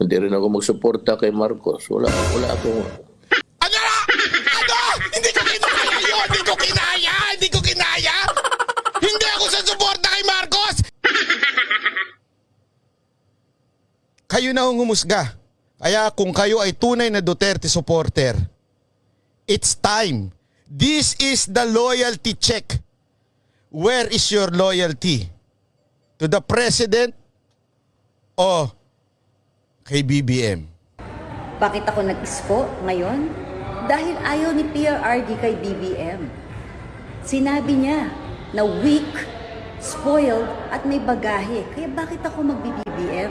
Hindi rin ako magsuporta kay Marcos. Wala, wala akong... Ano? Ano? Hindi ko kinaya yun! Hindi ko kinaya! Hindi ko kinaya! Hindi ako sa suporta kay Marcos! Kayo na ang humusga. Kaya kung kayo ay tunay na Duterte supporter, it's time. This is the loyalty check. Where is your loyalty? To the President o kay BBM? Bakit ako nag-isko ngayon? Dahil ayaw ni PRRD kay BBM. Sinabi niya na weak, spoiled, at may bagahe. Kaya bakit ako mag-BBM?